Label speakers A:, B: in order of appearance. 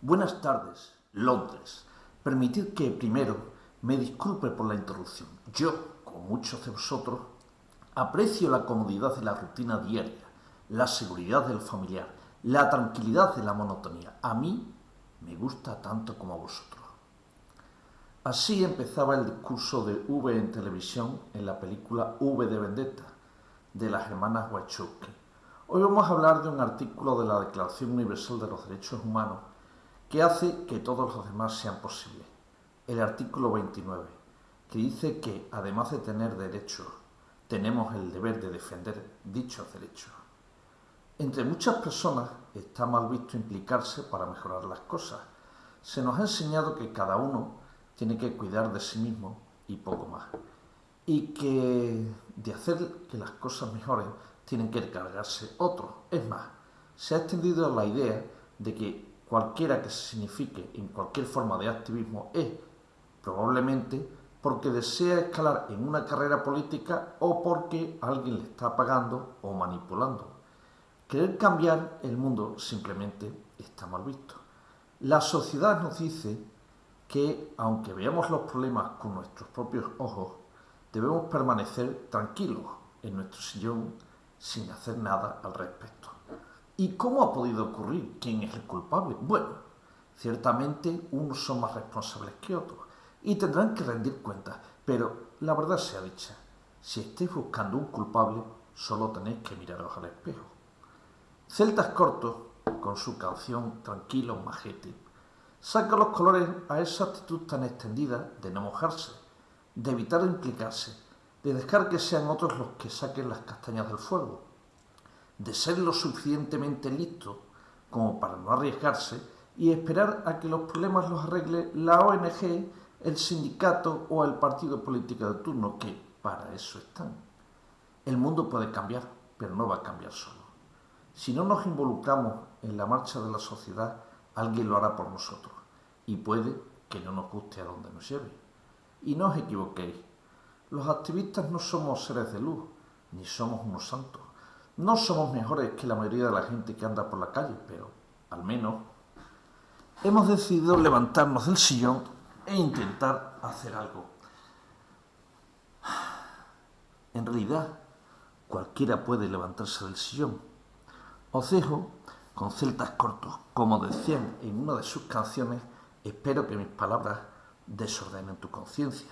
A: Buenas tardes, Londres. Permitid que primero me disculpe por la interrupción. Yo, como muchos de vosotros, aprecio la comodidad de la rutina diaria, la seguridad del familiar, la tranquilidad de la monotonía. A mí me gusta tanto como a vosotros. Así empezaba el discurso de V en televisión en la película V de Vendetta, de las hermanas Wachowski. Hoy vamos a hablar de un artículo de la Declaración Universal de los Derechos Humanos que hace que todos los demás sean posibles. El artículo 29, que dice que además de tener derechos, tenemos el deber de defender dichos derechos. Entre muchas personas está mal visto implicarse para mejorar las cosas. Se nos ha enseñado que cada uno tiene que cuidar de sí mismo y poco más. Y que de hacer que las cosas mejoren tienen que encargarse otros. Es más, se ha extendido la idea de que cualquiera que se signifique en cualquier forma de activismo es probablemente porque desea escalar en una carrera política o porque alguien le está pagando o manipulando. Querer cambiar el mundo simplemente está mal visto. La sociedad nos dice que, aunque veamos los problemas con nuestros propios ojos, debemos permanecer tranquilos en nuestro sillón sin hacer nada al respecto. ¿Y cómo ha podido ocurrir? ¿Quién es el culpable? Bueno, ciertamente unos son más responsables que otros y tendrán que rendir cuentas, pero la verdad sea dicha, si estáis buscando un culpable, solo tenéis que miraros al espejo. Celtas Cortos, con su canción Tranquilo Majete, saca los colores a esa actitud tan extendida de no mojarse, de evitar implicarse, de dejar que sean otros los que saquen las castañas del fuego, de ser lo suficientemente listo como para no arriesgarse y esperar a que los problemas los arregle la ONG, el sindicato o el partido político de turno, que para eso están. El mundo puede cambiar, pero no va a cambiar solo. Si no nos involucramos en la marcha de la sociedad, alguien lo hará por nosotros y puede que no nos guste a donde nos lleve. Y no os equivoquéis, los activistas no somos seres de luz, ni somos unos santos. No somos mejores que la mayoría de la gente que anda por la calle, pero al menos hemos decidido levantarnos del sillón e intentar hacer algo. En realidad, cualquiera puede levantarse del sillón. Os dejo con celtas cortos, como decían en una de sus canciones, espero que mis palabras desordenen tu conciencia.